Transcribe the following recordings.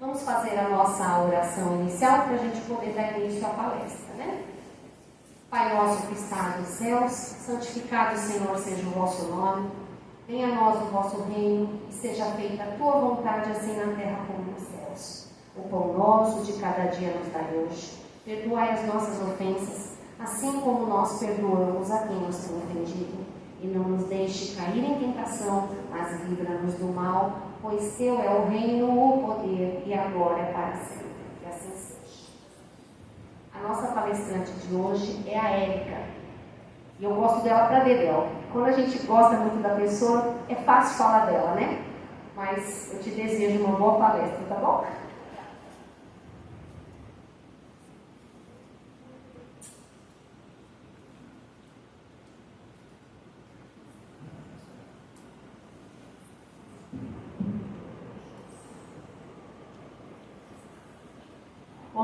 Vamos fazer a nossa oração inicial para a gente poder dar início à palestra, né? Pai nosso que está nos céus, santificado, Senhor, seja o vosso nome. Venha a nós o vosso reino e seja feita a tua vontade, assim na terra como nos céus. O pão nosso de cada dia nos dai hoje. Perdoai as nossas ofensas, assim como nós perdoamos a quem nos tem ofendido. E não nos deixe cair em tentação, mas livra-nos do mal, pois teu é o reino, o poder e agora é para sempre. Que assim seja. A nossa palestrante de hoje é a Érica. E eu gosto dela para dedéu. Quando a gente gosta muito da pessoa, é fácil falar dela, né? Mas eu te desejo uma boa palestra, tá bom?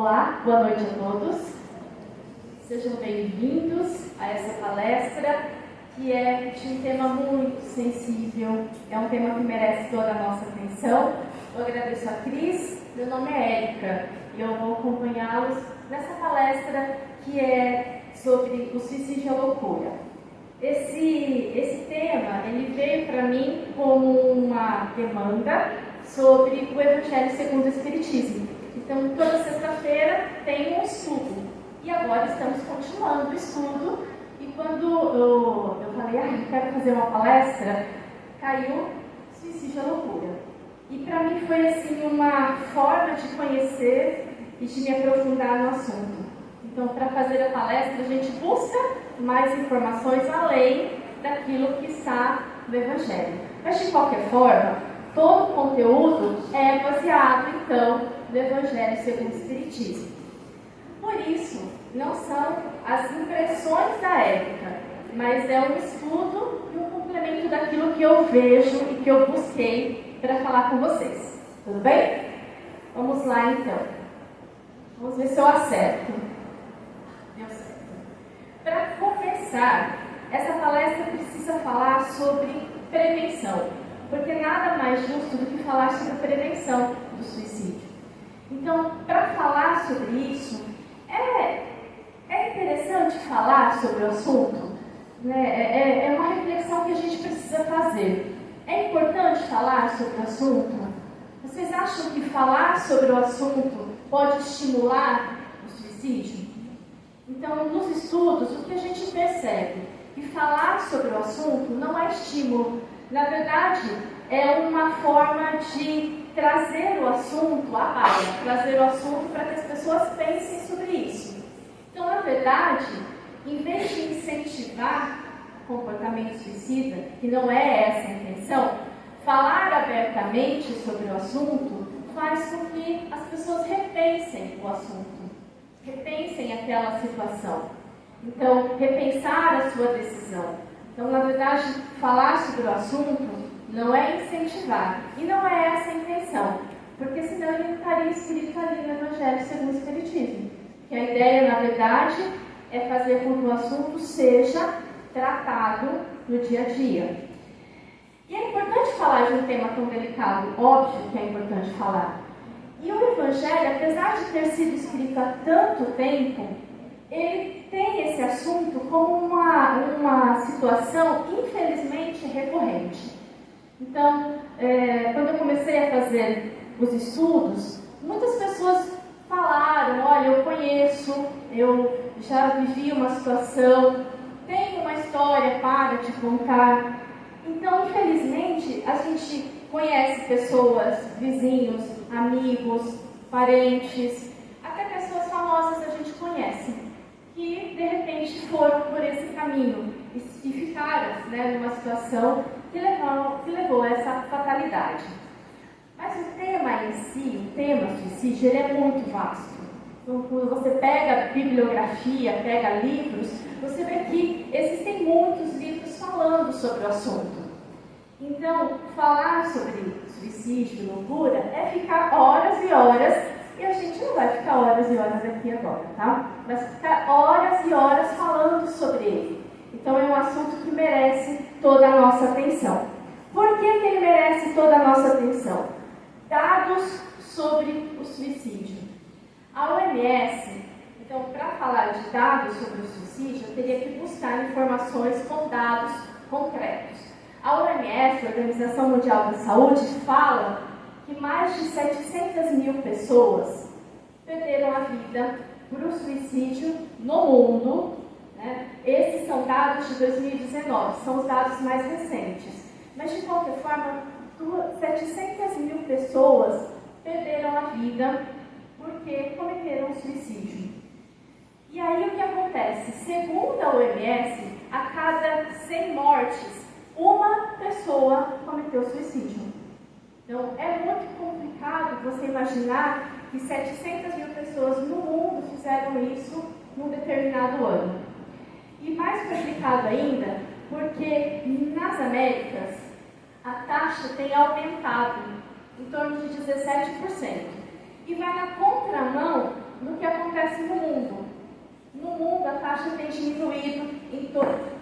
Olá, boa noite a todos. Sejam bem-vindos a essa palestra que é de um tema muito sensível, é um tema que merece toda a nossa atenção. Eu agradeço a Cris, meu nome é Érica e eu vou acompanhá-los nessa palestra que é sobre o suicídio e a loucura. Esse, esse tema ele veio para mim como uma demanda sobre o Evangelho segundo o Espiritismo. Então, toda sexta-feira tem um estudo. E agora estamos continuando o estudo. E quando eu, eu falei, ah, eu quero fazer uma palestra, caiu suicídio à loucura. E para mim foi assim uma forma de conhecer e de me aprofundar no assunto. Então, para fazer a palestra, a gente busca mais informações além daquilo que está no Evangelho. Mas, de qualquer forma, todo o conteúdo é baseado, então, do Evangelho segundo o Espiritismo. Por isso, não são as impressões da época, mas é um estudo e um complemento daquilo que eu vejo e que eu busquei para falar com vocês. Tudo bem? Vamos lá então. Vamos ver se eu acerto. Deu certo. Para começar, essa palestra precisa falar sobre prevenção, porque nada mais justo do que falar sobre prevenção do suicídio. Então, para falar sobre isso, é, é interessante falar sobre o assunto. Né? É, é, é uma reflexão que a gente precisa fazer. É importante falar sobre o assunto? Vocês acham que falar sobre o assunto pode estimular o suicídio? Então, nos estudos, o que a gente percebe? Que falar sobre o assunto não é estímulo. Na verdade, é uma forma de trazer o assunto à baila, trazer o assunto para que as pessoas pensem sobre isso. Então, na verdade, em vez de incentivar comportamento suicida, que não é essa a intenção, falar abertamente sobre o assunto faz com que as pessoas repensem o assunto, repensem aquela situação. Então, repensar a sua decisão. Então, na verdade, falar sobre o assunto não é incentivar. E não é essa a intenção, porque senão ele estaria escrito ali no Evangelho segundo o Espiritismo. Que a ideia, na verdade, é fazer com que o assunto seja tratado no dia a dia. E é importante falar de um tema tão delicado, óbvio que é importante falar. E o Evangelho, apesar de ter sido escrito há tanto tempo, ele tem esse assunto como uma, uma situação, infelizmente, recorrente. Então, é, quando eu comecei a fazer os estudos, muitas pessoas falaram: olha, eu conheço, eu já vivi uma situação, tenho uma história para te contar. Então, infelizmente, a gente conhece pessoas, vizinhos, amigos, parentes, até pessoas famosas a gente conhece, que de repente foram por esse caminho e ficaram né, numa situação que levou, que levou a essa fatalidade. Mas o tema em si, o tema suicídio, ele é muito vasto. Então, quando você pega bibliografia, pega livros, você vê que existem muitos livros falando sobre o assunto. Então, falar sobre suicídio, loucura, é ficar horas e horas, e a gente não vai ficar horas e horas aqui agora, tá? Vai ficar horas e horas falando sobre ele. Então, é um assunto que merece toda a nossa atenção. Por que, que ele merece toda a nossa atenção? Dados sobre o suicídio. A OMS, então, para falar de dados sobre o suicídio, eu teria que buscar informações com dados concretos. A OMS, a Organização Mundial da Saúde, fala que mais de 700 mil pessoas perderam a vida para o suicídio no mundo. Né? Esses são dados de 2019, são os dados mais recentes. Mas, de qualquer forma, 700 mil pessoas perderam a vida porque cometeram suicídio. E aí o que acontece? Segundo a OMS, a cada 100 mortes, uma pessoa cometeu suicídio. Então é muito complicado você imaginar que 700 mil pessoas no mundo fizeram isso num determinado ano. E mais complicado ainda, porque nas Américas a taxa tem aumentado em torno de 17%. E vai na contramão do que acontece no mundo. No mundo, a taxa tem diminuído em torno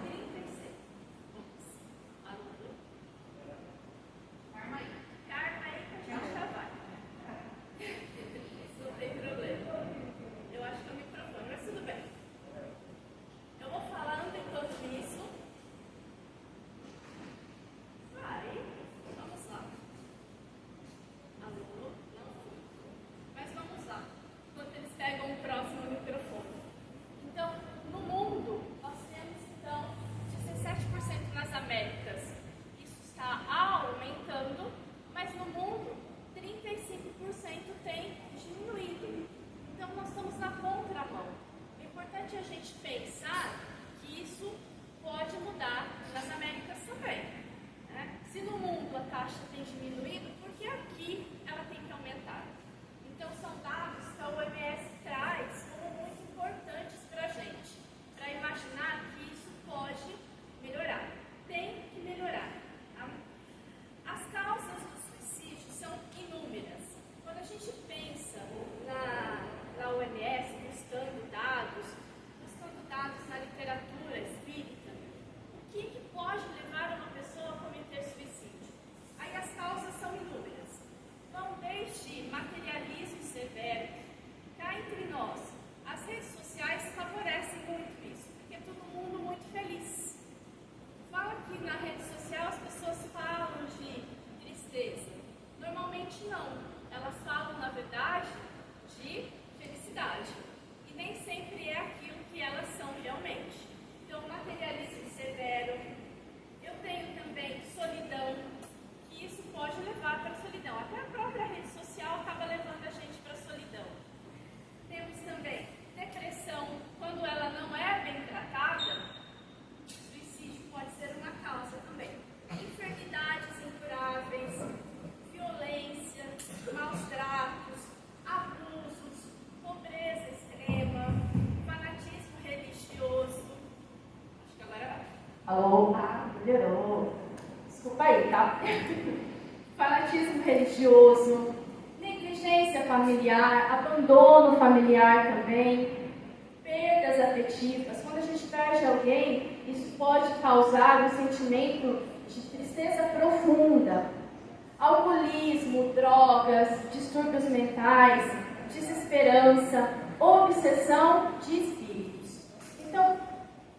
distúrbios mentais, desesperança, obsessão de espíritos. Então,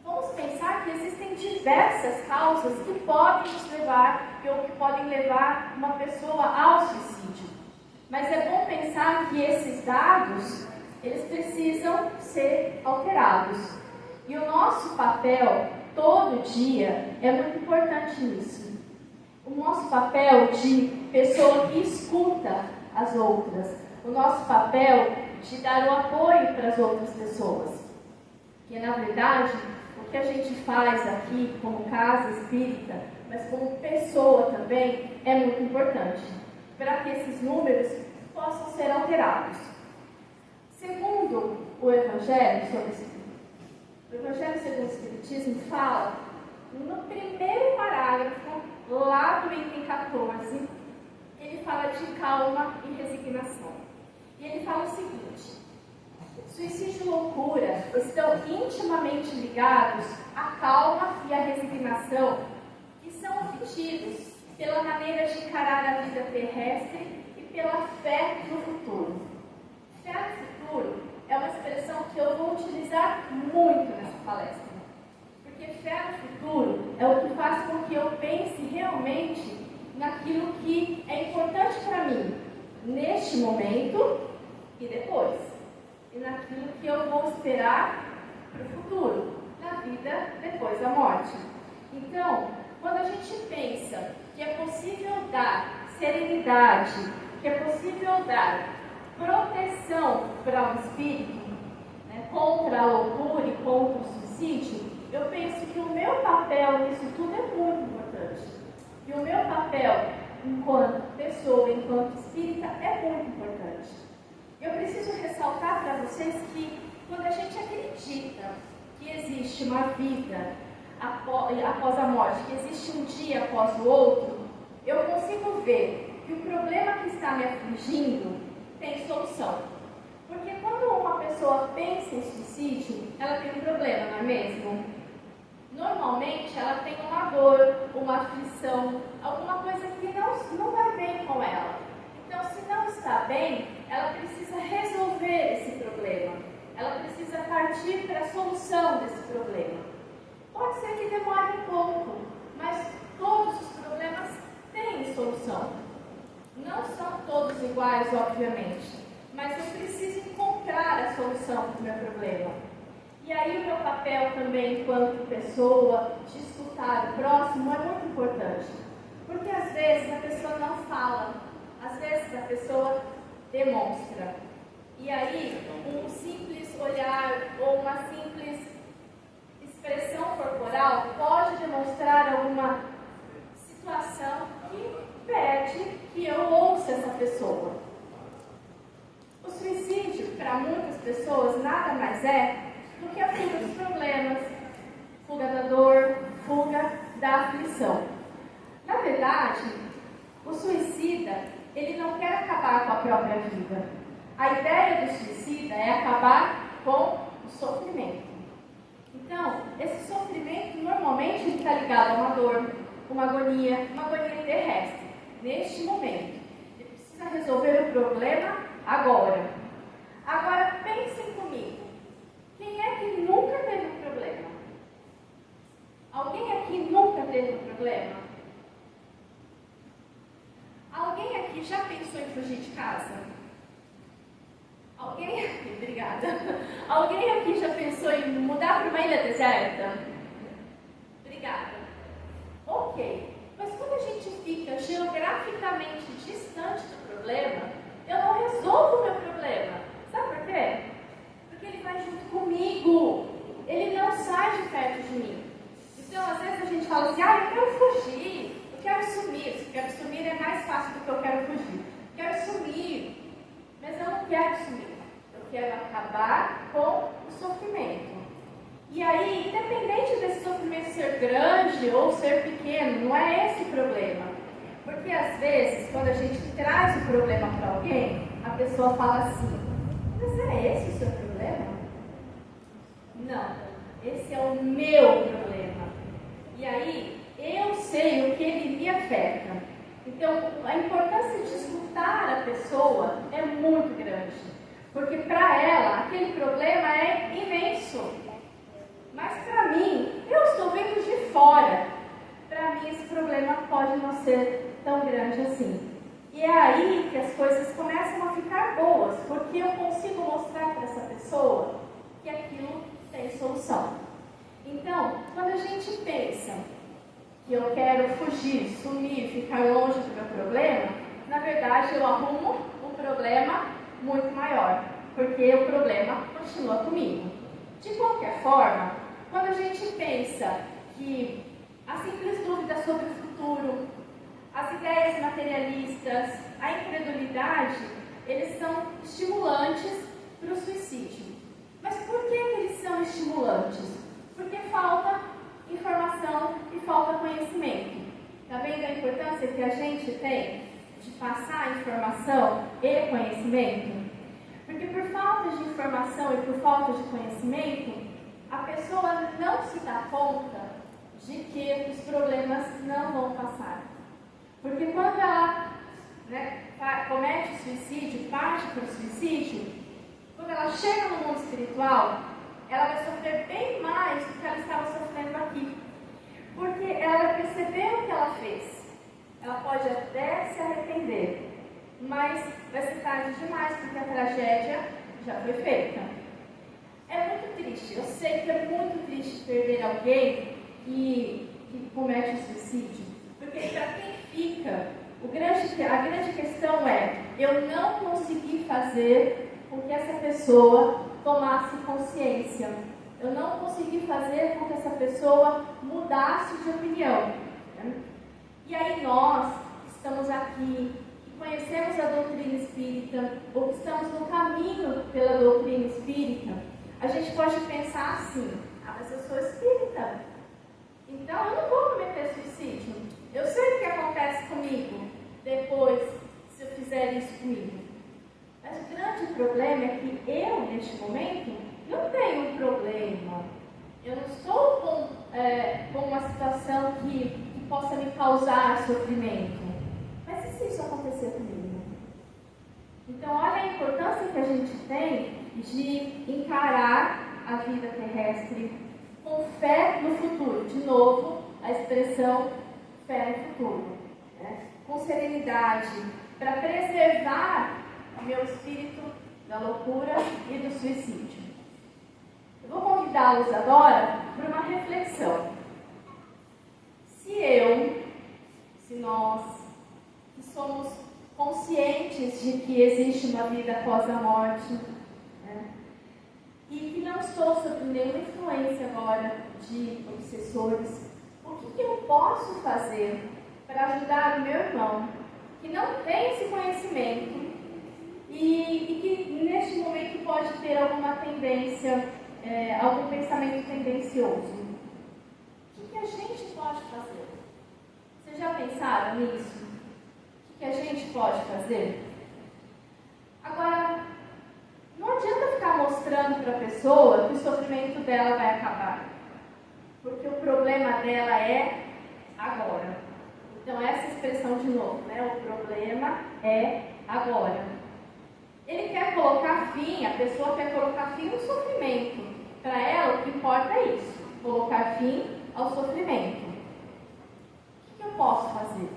vamos pensar que existem diversas causas que podem nos levar, ou que podem levar uma pessoa ao suicídio. Mas é bom pensar que esses dados, eles precisam ser alterados. E o nosso papel, todo dia, é muito importante nisso. O nosso papel de pessoa que escuta as outras, o nosso papel de dar o apoio para as outras pessoas. Que na verdade que a gente faz aqui como casa espírita, mas como pessoa também, é muito importante, para que esses números possam ser alterados. Segundo o Evangelho sobre o Evangelho segundo o Espiritismo fala, no primeiro parágrafo, lá do item 14, ele fala de calma e resignação. E ele fala o seguinte: suicídio e loucura estão intimamente ligados à calma e à resignação que são obtidos pela maneira de encarar a vida terrestre e pela fé no futuro. Fé no futuro é uma expressão que eu vou utilizar muito nessa palestra, porque fé no futuro é o que faz com que eu pense realmente naquilo que é importante para mim, neste momento e depois. E naquilo que eu vou esperar para o futuro, na vida depois da morte. Então, quando a gente pensa que é possível dar serenidade, que é possível dar proteção para o espírito né, contra a loucura e contra o suicídio, eu penso que o meu papel nisso tudo é muito importante. E o meu papel enquanto pessoa, enquanto espírita, é muito importante. Eu preciso ressaltar para vocês que quando a gente acredita que existe uma vida após a morte, que existe um dia após o outro, eu consigo ver que o problema que está me afligindo tem solução. Porque quando uma pessoa pensa em suicídio, ela tem um problema, não é mesmo? Normalmente ela tem uma dor, uma aflição, alguma coisa que não, não vai bem com ela. Então, se não está bem, ela precisa resolver esse problema. Ela precisa partir para a solução desse problema. Pode ser que demore um pouco, mas todos os problemas têm solução. Não são todos iguais, obviamente, mas eu preciso encontrar a solução para o meu problema. E aí o meu papel também, enquanto pessoa, de escutar o próximo é muito importante. Porque às vezes a pessoa não fala, às vezes a pessoa demonstra. E aí, um simples olhar ou uma simples expressão corporal pode demonstrar alguma situação que pede que eu ouça essa pessoa. O suicídio, para muitas pessoas, nada mais é do que a fuga dos problemas, fuga da dor, fuga da aflição. Na verdade, o suicida, ele não quer acabar com a própria vida. A ideia do suicida é acabar com o sofrimento. Então, esse sofrimento normalmente está ligado a uma dor, uma agonia, uma agonia terrestre, neste momento. Ele precisa resolver o problema agora. Agora, comigo. Quem é que nunca teve um problema? Alguém aqui nunca teve um problema? Alguém aqui já pensou em fugir de casa? Alguém aqui, obrigada. Alguém aqui já pensou em mudar para uma ilha deserta? Obrigada. Ok. Mas quando a gente fica geograficamente distante do problema, eu não resolvo o meu problema. Sabe por quê? Porque ele vai junto comigo. Ele não sai de perto de mim. Então, às vezes a gente fala assim, ah, eu quero fugir, eu quero sumir. Se eu quero sumir é mais fácil do que eu quero fugir. Eu quero sumir, mas eu não quero sumir. Eu quero acabar com o sofrimento. E aí, independente desse sofrimento ser grande ou ser pequeno, não é esse o problema. Porque às vezes, quando a gente traz o problema para alguém, a pessoa fala assim, mas é esse o seu problema? Não. Esse é o meu problema. E aí, eu sei o que ele me afeta. Então, a importância de escutar a pessoa é muito grande. Porque para ela, aquele problema é imenso. Mas para mim, eu estou vendo de fora. Para mim, esse problema pode não ser tão grande assim. E é aí que as coisas começam a ficar boas, porque eu consigo mostrar para essa pessoa que aquilo tem solução. Então, quando a gente pensa que eu quero fugir, sumir, ficar longe do meu problema, na verdade eu arrumo um problema muito maior, porque o problema continua comigo. De qualquer forma, quando a gente pensa que a simples dúvida sobre o futuro, as ideias materialistas, a incredulidade, eles são estimulantes para o suicídio. Mas por que eles são estimulantes? Porque falta informação e falta conhecimento. Está vendo a importância que a gente tem de passar informação e conhecimento? Porque por falta de informação e por falta de conhecimento, a pessoa não se dá conta de que os problemas não vão passar. Porque quando ela né, comete suicídio, parte para o suicídio, quando ela chega no mundo espiritual, ela vai sofrer bem mais do que ela estava sofrendo aqui. Porque ela vai perceber o que ela fez. Ela pode até se arrepender, mas vai ser tarde demais, porque a tragédia já foi feita. É muito triste, eu sei que é muito triste perder alguém que, que comete suicídio, porque para quem fica, grande, a grande questão é: eu não consegui fazer com que essa pessoa tomasse consciência. Eu não consegui fazer com que essa pessoa mudasse de opinião. Né? E aí nós estamos aqui, que conhecemos a doutrina espírita, ou que estamos no caminho pela doutrina espírita, a gente pode pensar assim, ah, mas eu sou espírita, então eu não vou cometer suicídio. Eu sei o que acontece comigo depois se eu fizer isso comigo. Mas o grande problema é que eu, neste momento, não tenho um problema. Eu não estou com, é, com uma situação que, que possa me causar sofrimento. Mas e se isso acontecer comigo? Então, olha a importância que a gente tem de encarar a vida terrestre com fé no futuro. De novo, a expressão fé no futuro. Né? Com serenidade, para preservar meu espírito da loucura e do suicídio. Eu vou convidá-los agora para uma reflexão. Se eu, se nós, que somos conscientes de que existe uma vida após a morte, né, e que não estou sob nenhuma influência agora de obsessores, o que, que eu posso fazer para ajudar o meu irmão que não tem esse conhecimento e, e que neste momento pode ter alguma tendência, é, algum pensamento tendencioso. O que a gente pode fazer? Vocês já pensaram nisso? O que a gente pode fazer? Agora, não adianta ficar mostrando para a pessoa que o sofrimento dela vai acabar. Porque o problema dela é agora. Então, essa expressão de novo, né? O problema é agora. Ele quer colocar fim, a pessoa quer colocar fim no sofrimento. Para ela, o que importa é isso: colocar fim ao sofrimento. O que eu posso fazer?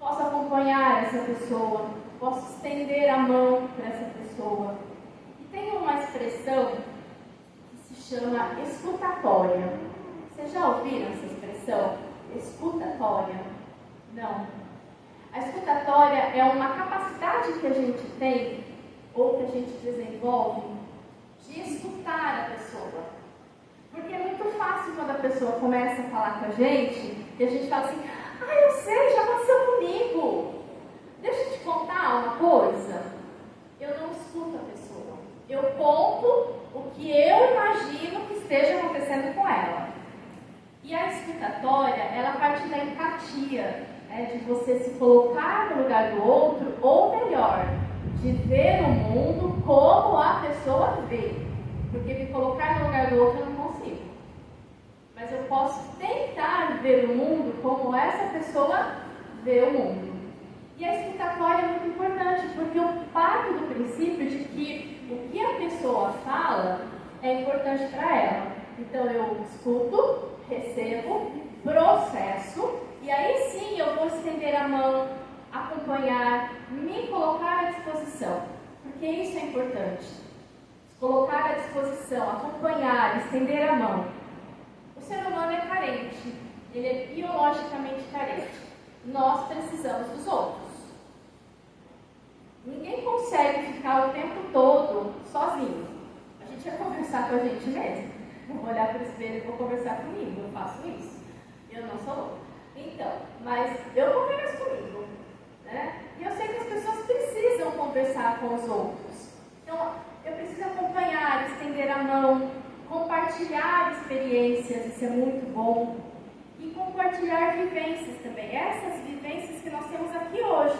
Posso acompanhar essa pessoa, posso estender a mão para essa pessoa. E tem uma expressão que se chama escutatória. Vocês já ouviram essa expressão? Escutatória? Não. A escutatória é uma capacidade que a gente tem, ou que a gente desenvolve, de escutar a pessoa. Porque é muito fácil quando a pessoa começa a falar com a gente, e a gente fala assim, ah, eu sei, já aconteceu comigo. Deixa eu te contar uma coisa. Eu não escuto a pessoa. Eu conto o que eu imagino que esteja acontecendo com ela. E a escutatória, ela parte da empatia é de você se colocar no lugar do outro, ou melhor, de ver o mundo como a pessoa vê. Porque me colocar no lugar do outro eu não consigo. Mas eu posso tentar ver o mundo como essa pessoa vê o mundo. E a escutatória é muito importante, porque eu parto do princípio de que o que a pessoa fala é importante para ela. Então eu escuto, recebo, processo e aí sim eu vou estender a mão, acompanhar, me colocar à disposição, porque isso é importante. Colocar à disposição, acompanhar, estender a mão. O ser humano é carente, ele é biologicamente carente. Nós precisamos dos outros. Ninguém consegue ficar o tempo todo sozinho. A gente vai conversar com a gente mesmo. vou olhar para o espelho e vou conversar comigo. Eu faço isso. Eu não sou louca. Então, mas eu converso comigo. Né? E eu sei que as pessoas precisam conversar com os outros. Então, eu preciso acompanhar, estender a mão, compartilhar experiências, isso é muito bom. E compartilhar vivências também. Essas vivências que nós temos aqui hoje,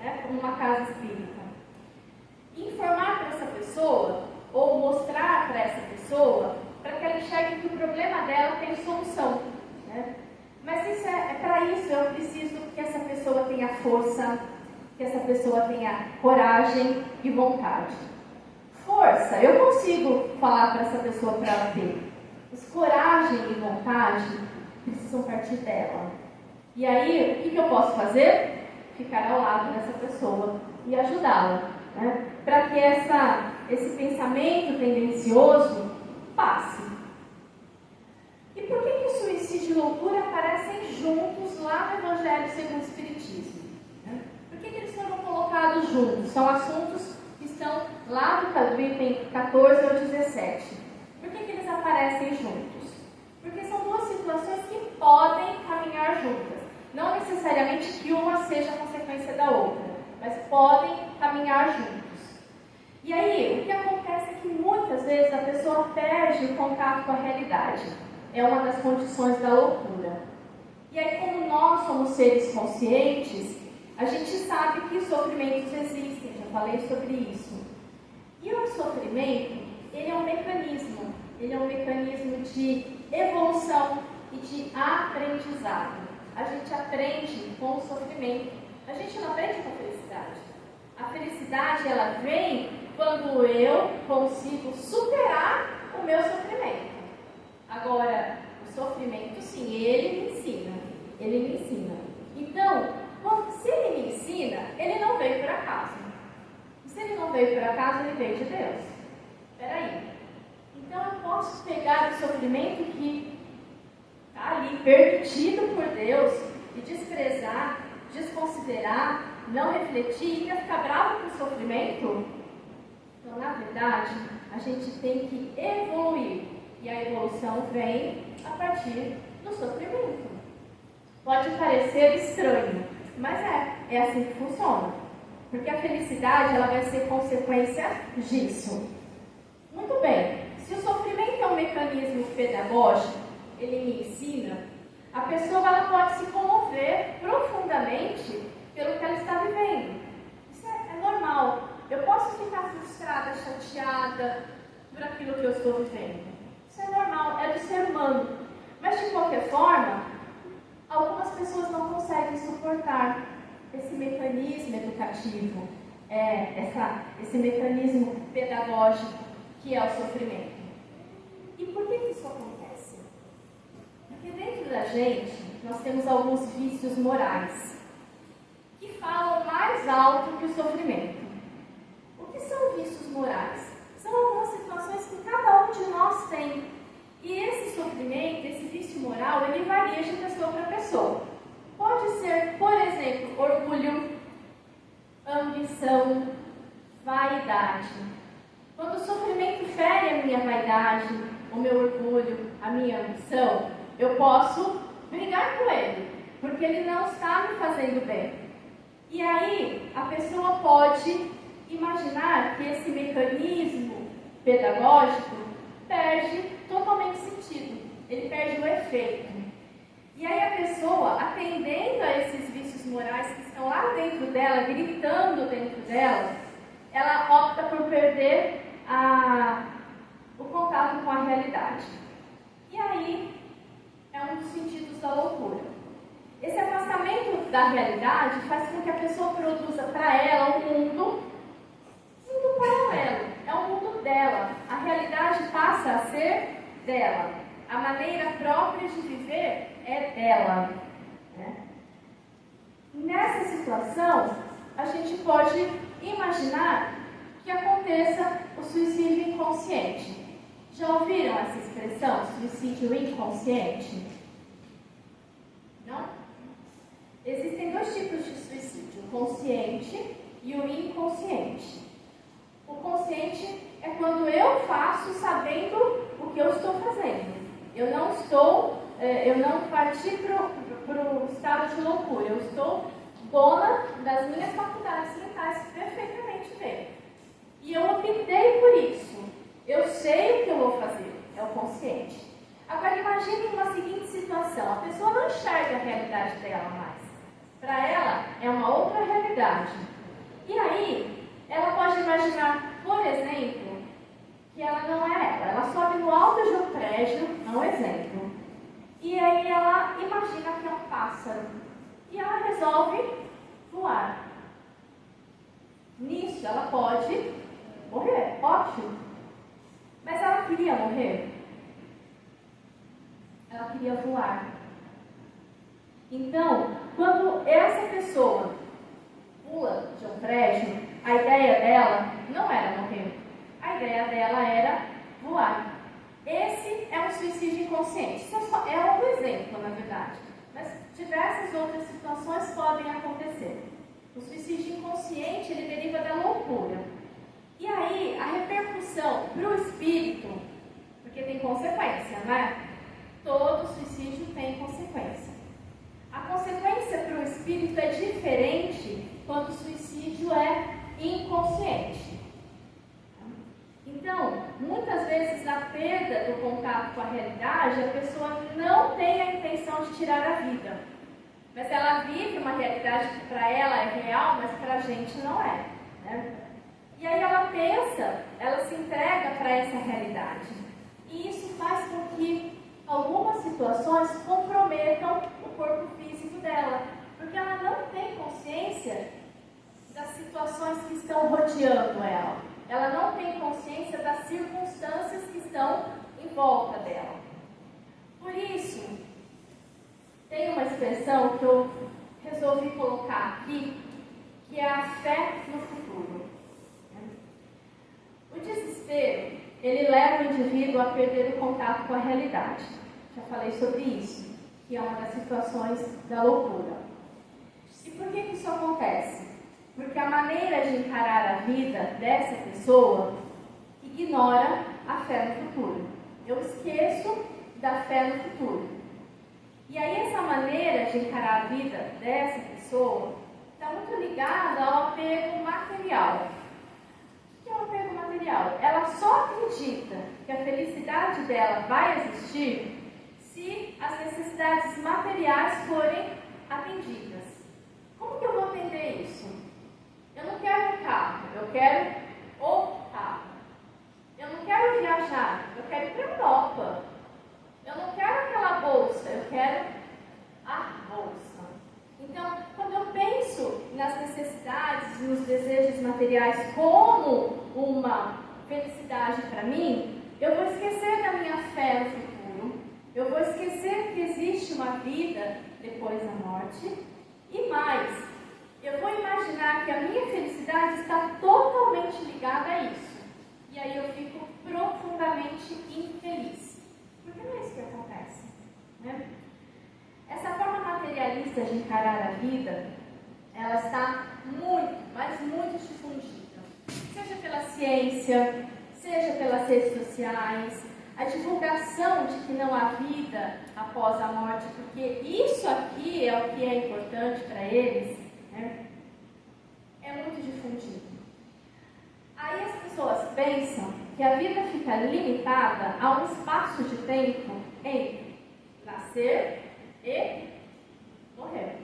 né, como uma casa espírita. Informar para essa pessoa, ou mostrar para essa pessoa, para que ela enxergue que o problema dela tem solução. Né? Mas isso é, é para isso eu preciso que essa pessoa tenha força, que essa pessoa tenha coragem e vontade. força, eu consigo falar para essa pessoa para ela ter. Mas coragem e vontade precisam partir dela. E aí, o que, que eu posso fazer? Ficar ao lado dessa pessoa e ajudá-la. Né? Para que essa, esse pensamento tendencioso passe. E por que, que suicídio e loucura aparecem juntos lá no Evangelho segundo o Espiritismo? Por que, que eles foram colocados juntos? São assuntos que estão lá do item 14 ao 17. Por que, que eles aparecem juntos? Porque são duas situações que podem caminhar juntas. Não necessariamente que uma seja consequência da outra, mas podem caminhar juntos. E aí, o que acontece é que muitas vezes a pessoa perde o contato com a realidade. É uma das condições da loucura. E aí, como nós somos seres conscientes, a gente sabe que os sofrimentos existem, já falei sobre isso. E o sofrimento, ele é um mecanismo, ele é um mecanismo de evolução e de aprendizado. A gente aprende com o sofrimento. A gente não aprende com a felicidade. A felicidade, ela vem quando eu consigo superar o meu sofrimento. Agora, o sofrimento, sim, ele me ensina. Ele me ensina. Então, se ele me ensina, ele não veio por acaso. Se ele não veio por acaso, ele veio de Deus. Espera aí. Então eu posso pegar o sofrimento que está ali permitido por Deus e desprezar, desconsiderar, não refletir e ficar bravo com o sofrimento? Então, na verdade, a gente tem que evoluir. E a evolução vem a partir do sofrimento. Pode parecer estranho, mas é, é assim que funciona. Porque a felicidade ela vai ser consequência disso. Muito bem, se o sofrimento é um mecanismo pedagógico, ele me ensina, a pessoa ela pode se comover profundamente pelo que ela está vivendo. Isso é, é normal. Eu posso ficar frustrada, chateada por aquilo que eu estou vivendo. Normal, é do ser humano. Mas de qualquer forma, algumas pessoas não conseguem suportar esse mecanismo educativo, é, essa, esse mecanismo pedagógico que é o sofrimento. E por que, isso acontece? Porque dentro da gente nós temos alguns vícios morais que falam mais alto que o sofrimento. O que são vícios morais? São algumas situações que cada um de nós tem e esse sofrimento, esse vício moral, ele varia de pessoa para pessoa. Pode ser, por exemplo, orgulho, ambição, vaidade. Quando o sofrimento fere a minha vaidade, o meu orgulho, a minha ambição, eu posso brigar com ele, porque ele não está me fazendo bem. E aí, a pessoa pode imaginar que esse mecanismo pedagógico perde totalmente sentido, ele perde o efeito. E aí a pessoa, atendendo a esses vícios morais que estão lá dentro dela, gritando dentro dela, ela opta por perder a, o contato com a realidade. E aí é um dos sentidos da loucura. Esse afastamento da realidade faz com que a pessoa produza para ela um mundo, um mundo paralelo. É um mundo dela. A realidade passa a ser dela. A maneira própria de viver é dela. Né? Nessa situação, a gente pode imaginar que aconteça o suicídio inconsciente. Já ouviram essa expressão, suicídio inconsciente? Não? Existem dois tipos de suicídio, o consciente e o inconsciente. O consciente é quando eu faço sabendo o que eu estou fazendo. Eu não estou, é, eu não parti para o estado de loucura. Eu estou dona das minhas faculdades mentais perfeitamente bem. E eu optei por isso. Eu sei o que eu vou fazer. É o consciente. Agora imagine uma seguinte situação. A pessoa não enxerga a realidade dela mais. Para ela é uma outra realidade. E aí, ela pode imaginar, por exemplo, que ela não é ela. Ela sobe no alto de um prédio, é um exemplo. E aí ela imagina que é um pássaro. E ela resolve voar. Nisso ela pode morrer. ótimo. Mas ela queria morrer? Ela queria voar. Então, quando essa pessoa pula de um prédio, a ideia dela não era morrer. A ideia dela era voar. Esse é um suicídio inconsciente. Isso é, é um exemplo, na verdade. Mas diversas outras situações podem acontecer. O suicídio inconsciente ele deriva da loucura. E aí, a repercussão para o espírito, porque tem consequência, né? Todo suicídio tem consequência. A consequência para o espírito é diferente quando o suicídio é inconsciente. Então, muitas vezes na perda do contato com a realidade, a pessoa não tem a intenção de tirar a vida. Mas ela vive uma realidade que para ela é real, mas para a gente não é. Né? E aí ela pensa, ela se entrega para essa realidade. E isso faz com que algumas situações comprometam o corpo físico dela, porque ela não tem consciência das situações que estão rodeando ela. Ela não tem consciência das circunstâncias que estão em volta dela. Por isso, tem uma expressão que eu resolvi colocar aqui, que é a fé no futuro. O desespero, ele leva o indivíduo a perder o contato com a realidade. Já falei sobre isso, que é uma das situações da loucura. E por que, que isso acontece? Porque a maneira de encarar a vida dessa pessoa ignora a fé no futuro. Eu esqueço da fé no futuro. E aí essa maneira de encarar a vida dessa pessoa está muito ligada ao apego material. O que é o apego material? Ela só acredita que a felicidade dela vai existir se as necessidades materiais forem atendidas. Como que eu vou atender isso? Eu não quero carro, eu quero o carro. Eu não quero viajar, eu quero ir para a Europa. Eu não quero aquela bolsa, eu quero a bolsa. Então, quando eu penso nas necessidades, nos desejos materiais como uma felicidade para mim, eu vou esquecer da minha fé no futuro, eu vou esquecer que existe uma vida depois da morte e mais, eu vou imaginar que a minha felicidade está totalmente ligada a isso. E aí eu fico profundamente infeliz. Porque não é isso que acontece. Né? Essa forma materialista de encarar a vida, ela está muito, mas muito difundida. Seja pela ciência, seja pelas redes sociais, a divulgação de que não há vida após a morte, porque isso aqui é o que é importante para eles, né? é muito difundido. Aí as pessoas pensam que a vida fica limitada a um espaço de tempo entre nascer e morrer.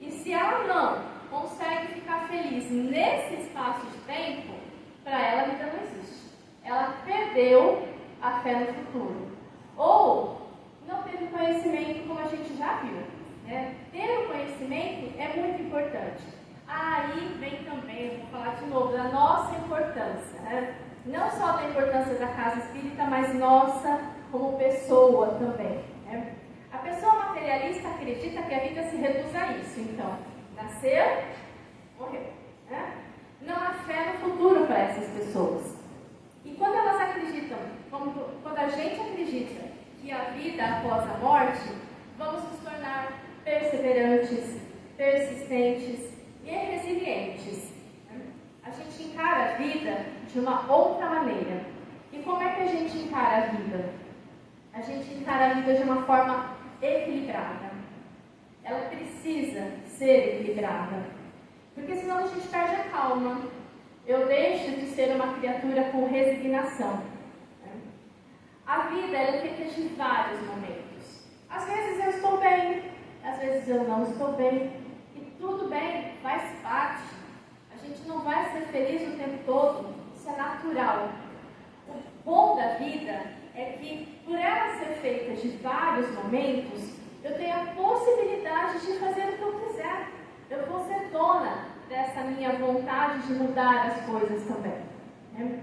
E se ela não consegue ficar feliz nesse espaço de tempo, para ela a vida não existe. Ela perdeu a fé no futuro. Ou não teve conhecimento, como a gente já viu. Né? Ter o conhecimento é muito importante. Aí vem também, vou falar de novo, da nossa importância. Né? não só da importância da casa espírita, mas nossa como pessoa também. Né? A pessoa materialista acredita que a vida se reduz a isso. Então, nasceu, morreu. Né? Não há fé no futuro para essas pessoas. E quando elas acreditam, quando a gente acredita que a vida após a morte, vamos nos tornar perseverantes, persistentes e resilientes. A gente encara a vida de uma outra maneira. E como é que a gente encara a vida? A gente encara a vida de uma forma equilibrada. Ela precisa ser equilibrada. Porque senão a gente perde a calma. Eu deixo de ser uma criatura com resignação. A vida é feita de vários momentos. Às vezes eu estou bem, às vezes eu não estou bem. E tudo bem, faz parte. A gente não vai ser feliz o tempo todo. Isso é natural. O bom da vida é que, por ela ser feita de vários momentos, eu tenho a possibilidade de fazer o que eu quiser. Eu vou ser dona dessa minha vontade de mudar as coisas também. Né?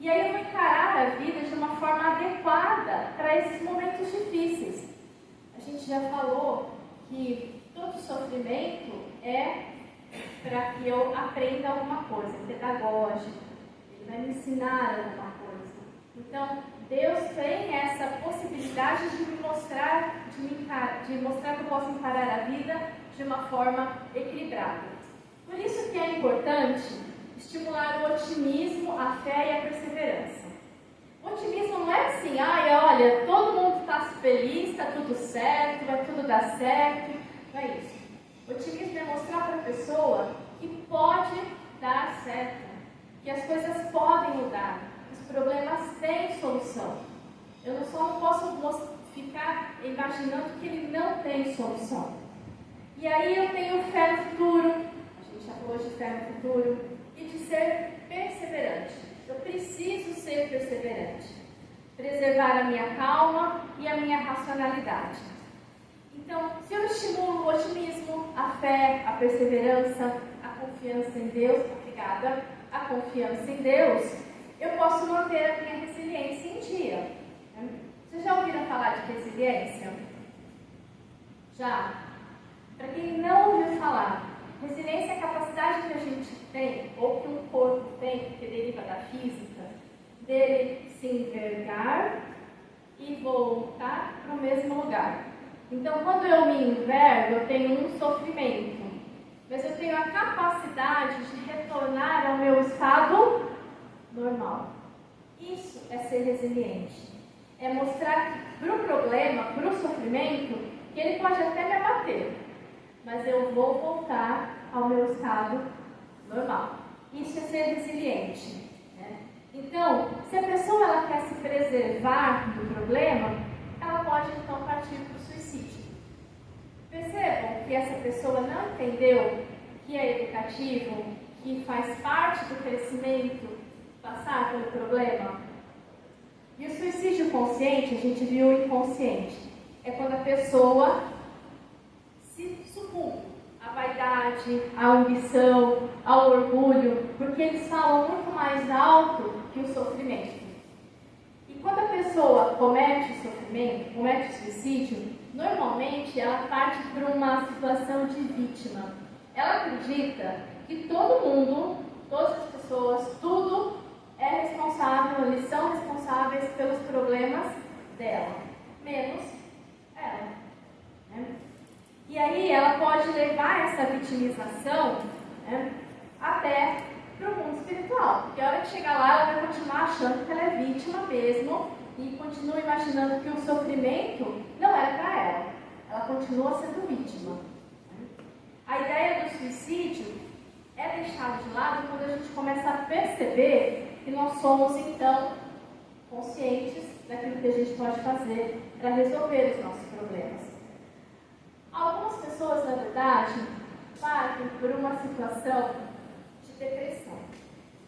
E aí eu vou encarar a vida de uma forma adequada para esses momentos difíceis. A gente já falou que todo sofrimento é para que eu aprenda alguma coisa, pedagógico, ele vai me ensinar alguma coisa. Então, Deus tem essa possibilidade de me mostrar, de, me de mostrar que eu posso encarar a vida de uma forma equilibrada. Por isso que é importante estimular o otimismo, a fé e a perseverança. Otimismo não é assim, ai, olha, todo mundo está feliz, está tudo certo, vai tudo dar certo. Não é isso. Otimismo é mostrar para a pessoa que pode dar certo, que as coisas podem mudar, que os problemas têm solução. Eu não só não posso ficar imaginando que ele não tem solução. E aí eu tenho fé no futuro, a gente já falou de fé no futuro, e de ser perseverante. Eu preciso ser perseverante, preservar a minha calma e a minha racionalidade. Então, se eu estimulo o otimismo, a fé, a perseverança, a confiança em Deus, obrigada, a confiança em Deus, eu posso manter a minha resiliência em dia. Vocês já ouviram falar de resiliência? Já? Para quem não ouviu falar, resiliência é a capacidade que a gente tem, ou que um corpo tem, que deriva da física, dele se envergar e voltar para o mesmo lugar. Então, quando eu me envergo, eu tenho um sofrimento, mas eu tenho a capacidade de retornar ao meu estado normal. Isso é ser resiliente. É mostrar para o problema, para o sofrimento, que ele pode até me abater, mas eu vou voltar ao meu estado normal. Isso é ser resiliente. Né? Então, se a pessoa ela quer se preservar do problema, ela pode então partir para o suicídio. Percebam que essa pessoa não entendeu que é educativo, que faz parte do crescimento passar pelo problema. E o suicídio consciente, a gente viu o inconsciente, é quando a pessoa à vaidade, à ambição, ao orgulho, porque eles falam muito mais alto que o sofrimento. E quando a pessoa comete o sofrimento, comete o suicídio, normalmente ela parte por uma situação de vítima. Ela acredita que todo mundo, todas as pessoas, tudo é responsável, eles são responsáveis pelos problemas dela, menos ela. Né? E aí ela pode levar essa vitimização né, até para o mundo espiritual, porque a hora que chegar lá ela vai continuar achando que ela é vítima mesmo e continua imaginando que o sofrimento não era para ela, ela continua sendo vítima. A ideia do suicídio é deixado de lado quando a gente começa a perceber que nós somos então conscientes daquilo que a gente pode fazer para resolver os nossos problemas. Algumas pessoas, na verdade, partem por uma situação de depressão.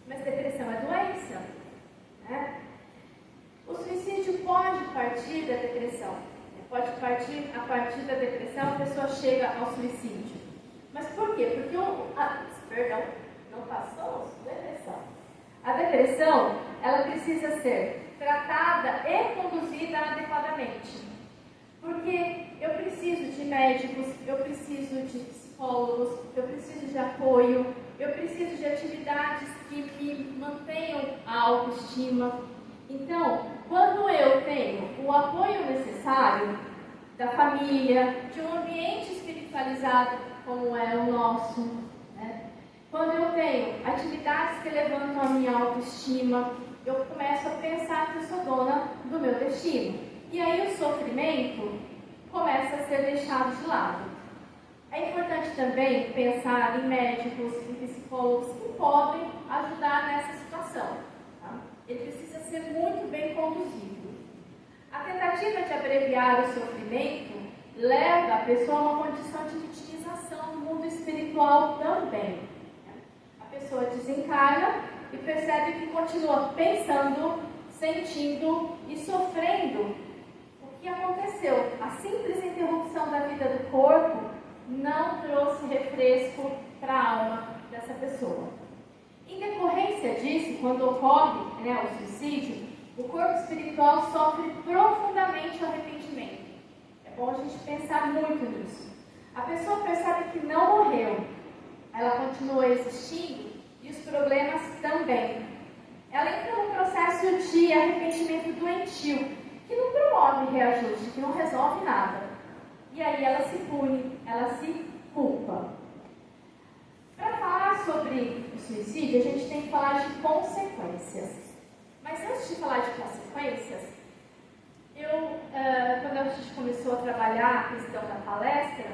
Mas depressão é doença. Né? O suicídio pode partir da depressão. Pode partir a partir da depressão, a pessoa chega ao suicídio. Mas por quê? Porque o. Ah, perdão, não passou depressão. A depressão, ela precisa ser tratada e conduzida adequadamente. Porque eu preciso de médicos, eu preciso de psicólogos, eu preciso de apoio, eu preciso de atividades que me mantenham a autoestima. Então, quando eu tenho o apoio necessário da família, de um ambiente espiritualizado como é o nosso, quando eu tenho atividades que levantam a minha autoestima, eu começo a pensar que eu sou dona do meu destino. E aí o sofrimento começa a ser deixado de lado. É importante também pensar em médicos, em psicólogos que podem ajudar nessa situação. Tá? Ele precisa ser muito bem conduzido. A tentativa de abreviar o sofrimento leva a pessoa a uma condição de vitimização no mundo espiritual também pessoa desencarna e percebe que continua pensando, sentindo e sofrendo que aconteceu. A simples interrupção da vida do corpo não trouxe refresco para a alma dessa pessoa. Em decorrência disso, quando ocorre né, o suicídio, o corpo espiritual sofre profundamente arrependimento. É bom a gente pensar muito nisso. A pessoa percebe que não morreu, ela continua existindo e os problemas também. Ela entra num processo de arrependimento doentio, que não promove reajuste, que não resolve nada. E aí ela se pune, ela se culpa. Para falar sobre o suicídio, a gente tem que falar de consequências. Mas antes de falar de consequências, eu, uh, quando a gente começou a trabalhar a questão da palestra,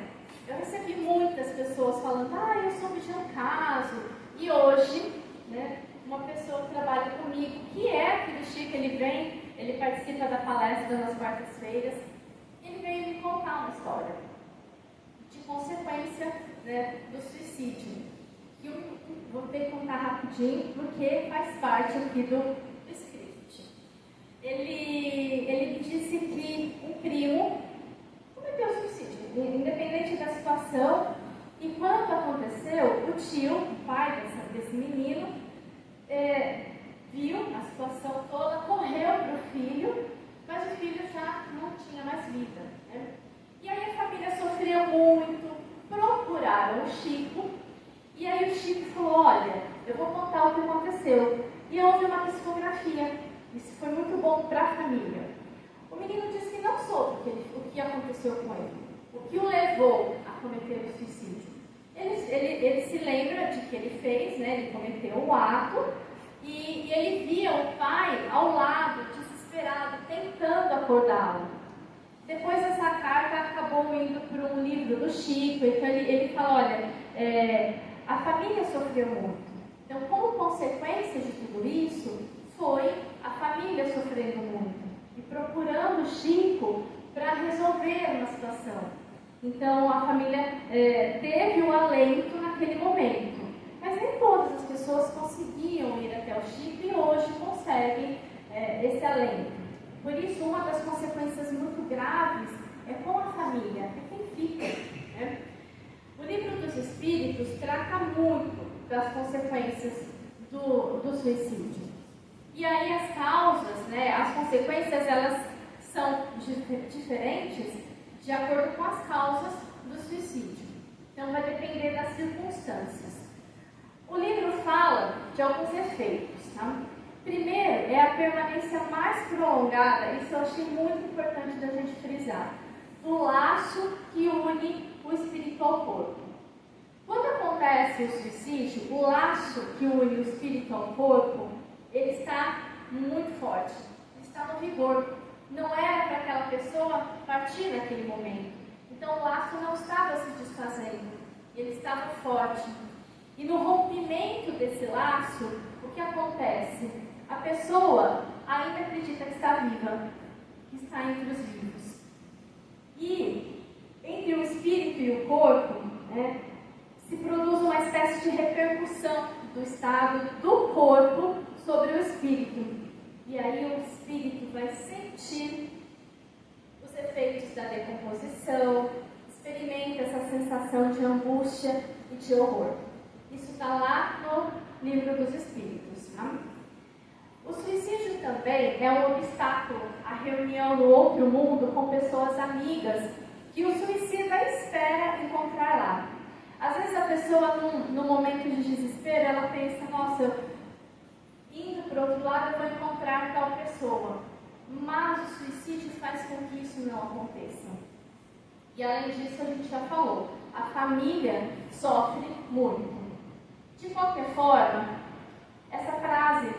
eu recebi muitas pessoas falando, ah, eu soube de um caso. E hoje, né, uma pessoa que trabalha comigo, que é aquele Chico, ele vem, ele participa da palestra nas quartas-feiras, ele veio me contar uma história de consequência né, do suicídio. Que eu vou ter que contar rapidinho, porque faz parte aqui do, ele, ele disse que um primo cometeu suicídio, independente da situação. E quando aconteceu, o tio, o pai dessa, desse menino, é, viu a situação toda, correu para o filho, mas o filho já não tinha mais vida. Né? E aí a família sofreu muito, procuraram o Chico, e aí o Chico falou, olha, eu vou contar o que aconteceu. E houve uma psicografia isso foi muito bom para a família. O menino disse que não soube o que, ele, o que aconteceu com ele, o que o levou a cometer o suicídio. Ele, ele, ele se lembra de que ele fez, né, ele cometeu o ato, e, e ele via o pai ao lado, desesperado, tentando acordá-lo. Depois essa carta acabou indo para um livro do Chico, então ele, ele fala, olha, é, a família sofreu muito. Então, como consequência de tudo isso, foi a família sofrendo muito e procurando Chico para resolver uma situação. Então a família é, teve o alento naquele momento, todas as pessoas conseguiam ir até o Chico e hoje conseguem é, esse alento. Por isso, uma das consequências muito graves é com a família, é quem fica. Né? O livro dos Espíritos trata muito das consequências do, do suicídio. E aí as causas, né, as consequências, elas são diferentes de acordo com as causas do suicídio. Então vai depender das circunstâncias. O livro fala de alguns efeitos. Tá? Primeiro é a permanência mais prolongada, isso eu achei muito importante da gente frisar, do laço que une o espírito ao corpo. Quando acontece o suicídio, o laço que une o espírito ao corpo ele está muito forte, está no vigor. Não era para aquela pessoa partir naquele momento. Então o laço não estava se desfazendo, ele estava forte. E no rompimento desse laço, o que acontece? A pessoa ainda acredita que está viva, que está entre os vivos. E entre o espírito e o corpo, né, se produz uma espécie de repercussão do estado do corpo sobre o espírito. E aí o espírito vai sentir os efeitos da decomposição, experimenta essa sensação de angústia e de horror. Isso está lá no livro dos espíritos. Tá? O suicídio também é um obstáculo à reunião no outro mundo com pessoas amigas que o suicida espera encontrar lá. Às vezes a pessoa, num, num momento de desespero, ela pensa, nossa, indo para o outro lado eu vou encontrar tal pessoa. Mas o suicídio faz com que isso não aconteça. E além disso, a gente já falou, a família sofre muito. De qualquer forma, essa frase,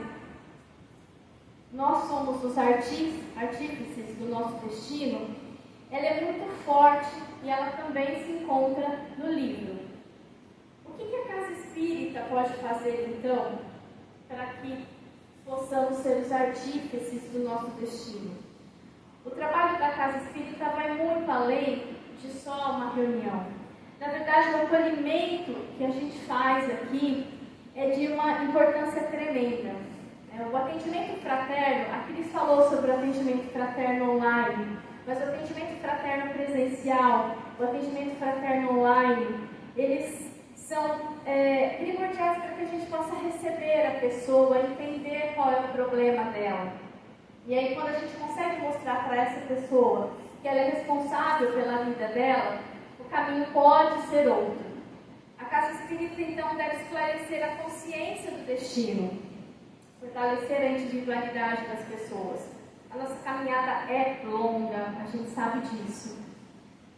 nós somos os artífices do nosso destino, ela é muito forte e ela também se encontra no livro. O que, a casa espírita pode fazer então para que possamos ser os artífices do nosso destino. O trabalho da casa espírita vai muito além de só uma reunião. Na verdade, o acolhimento que a gente faz aqui é de uma importância tremenda. É, o atendimento fraterno, a Cris falou sobre o atendimento fraterno online, mas o atendimento fraterno presencial, o atendimento fraterno online, eles são é, primordiais para que a gente possa receber a pessoa, entender qual é o problema dela. E aí, quando a gente consegue mostrar para essa pessoa que ela é responsável pela vida dela, caminho pode ser outro. A casa espírita, então, deve esclarecer a consciência do destino, fortalecer a individualidade das pessoas. A nossa caminhada é longa, a gente sabe disso.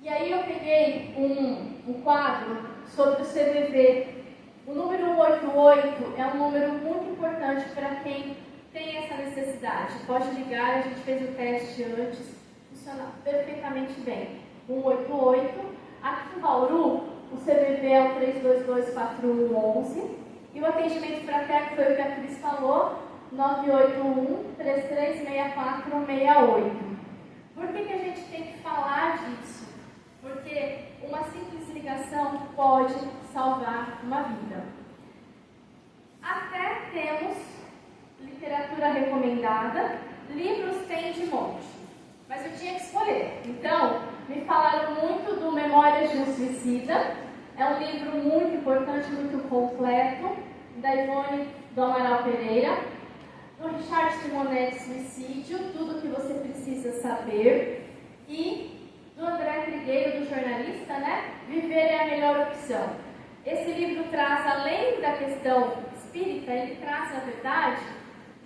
E aí eu peguei um, um quadro sobre o CVV. O número 88 é um número muito importante para quem tem essa necessidade. Pode ligar, a gente fez o teste antes, funciona perfeitamente bem. 188. Aqui em Bauru, o CVV é o 3224111 e o atendimento fraterno foi o que a Cris falou, 981 336468. Por que, que a gente tem que falar disso? Porque uma simples ligação pode salvar uma vida. Até temos literatura recomendada, livros tem de monte, mas eu tinha que escolher. Então, me falaram muito do Memórias de um Suicida, é um livro muito importante, muito completo, da Ivone do Amaral Pereira, do Richard Simonetti Suicídio, tudo o que você precisa saber, e do André Trigueiro, do jornalista, né? Viver é a melhor opção. Esse livro traz, além da questão espírita, ele traz, na verdade,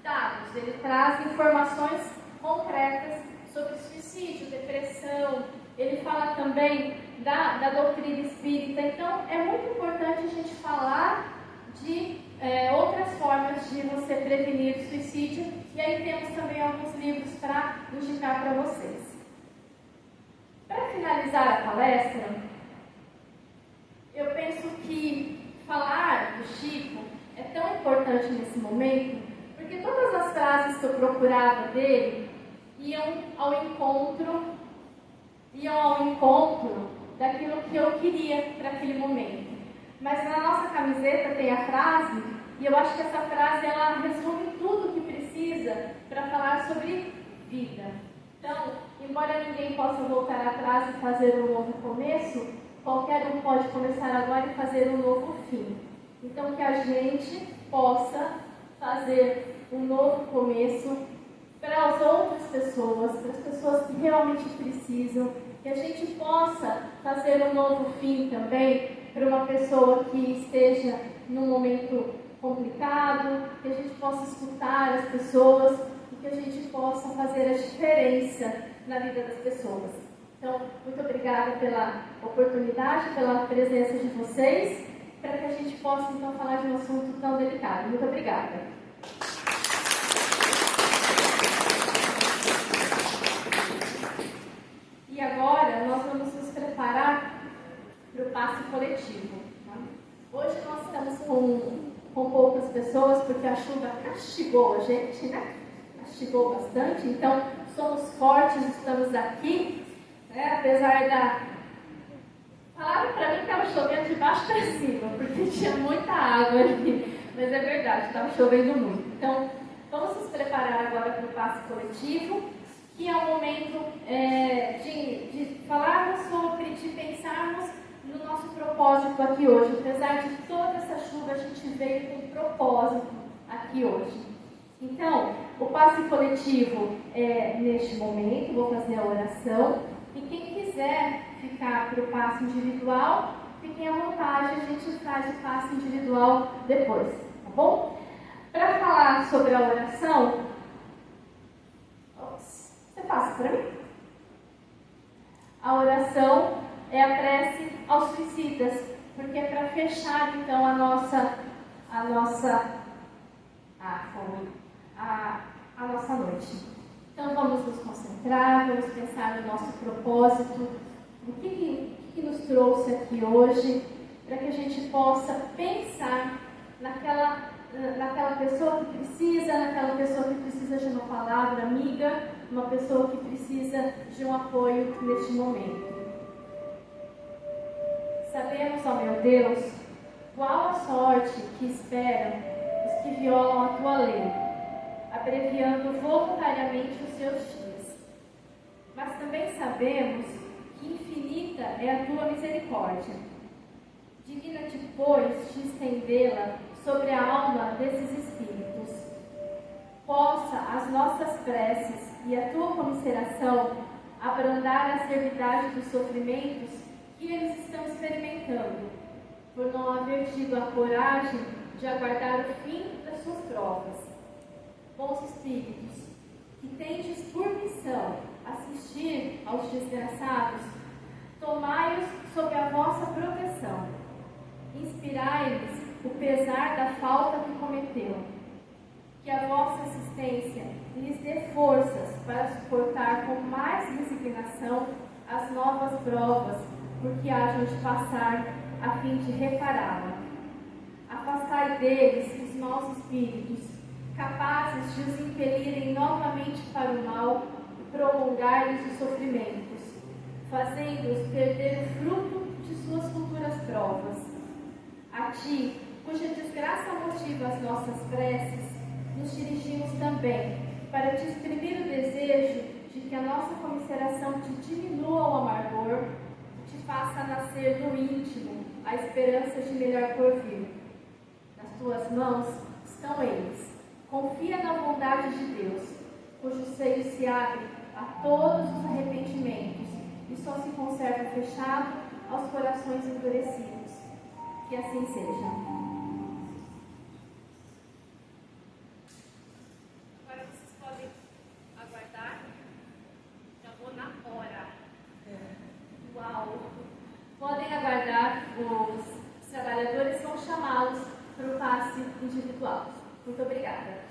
dados, ele traz informações concretas sobre suicídio, depressão, ele fala também da, da doutrina espírita. Então, é muito importante a gente falar de é, outras formas de você prevenir suicídio. E aí temos também alguns livros para indicar para vocês. Para finalizar a palestra, eu penso que falar do Chico é tão importante nesse momento, porque todas as frases que eu procurava dele iam ao encontro, iam ao encontro daquilo que eu queria para aquele momento. Mas na nossa camiseta tem a frase, e eu acho que essa frase ela resume tudo o que precisa para falar sobre vida. Então, embora ninguém possa voltar atrás e fazer um novo começo, qualquer um pode começar agora e fazer um novo fim. Então, que a gente possa fazer um novo começo para as outras pessoas, para as pessoas que realmente precisam, que a gente possa fazer um novo fim também para uma pessoa que esteja num momento complicado, que a gente possa escutar as pessoas e que a gente possa fazer a diferença na vida das pessoas. Então, muito obrigada pela oportunidade, pela presença de vocês, para que a gente possa então falar de um assunto tão delicado. Muito obrigada. E agora nós vamos preparar para o passe coletivo. Tá? Hoje nós estamos com, com poucas pessoas porque a chuva castigou a gente, né? Castigou bastante, então somos fortes, estamos aqui, né? apesar da. Falaram para mim que estava chovendo de baixo para cima, porque tinha muita água ali. Mas é verdade, estava chovendo muito. Então, vamos nos preparar agora para o passe coletivo que é o momento é, de, de falarmos sobre, de pensarmos no nosso propósito aqui hoje. Apesar de toda essa chuva, a gente veio com propósito aqui hoje. Então, o passe coletivo é neste momento, vou fazer a oração. E quem quiser ficar para o passe individual, fiquem à vontade, a gente faz o passe individual depois, tá bom? Para falar sobre a oração, passa para mim? A oração é a prece aos suicidas, porque é para fechar então a nossa a nossa a, a, a nossa noite. Então vamos nos concentrar, vamos pensar no nosso propósito, o que, que, que nos trouxe aqui hoje, para que a gente possa pensar naquela, naquela pessoa que precisa, naquela pessoa que precisa de uma palavra amiga, uma pessoa que precisa de um apoio neste momento. Sabemos, ó meu Deus, qual a sorte que esperam os que violam a tua lei, abreviando voluntariamente os seus dias. Mas também sabemos que infinita é a tua misericórdia. Digna-te, pois, de estendê-la sobre a alma desses espíritos. Possa as nossas preces e a tua comisseração abrandar a servidade dos sofrimentos que eles estão experimentando, por não haver tido a coragem de aguardar o fim das suas provas. Bons espíritos, que tendes por missão assistir aos desgraçados, tomai-os sob a vossa proteção. Inspirai-lhes o pesar da falta que cometeu. Que a vossa assistência lhes dê forças para suportar com mais resignação as novas provas por que hajam de passar a fim de repará-la. Afastai deles os maus espíritos, capazes de os impelirem novamente para o mal e prolongar-lhes os sofrimentos, fazendo-os perder o fruto de suas futuras provas. A ti, cuja desgraça motiva as nossas preces, nos dirigimos também para te exprimir o desejo de que a nossa comisseração te diminua o amargor, te faça nascer no íntimo a esperança de melhor porvir. Nas tuas mãos estão eles. Confia na bondade de Deus, cujo seio se abre a todos os arrependimentos e só se conserva fechado aos corações endurecidos. Que assim seja. Aguardar os trabalhadores, vão chamá-los para o passe individual. Muito obrigada.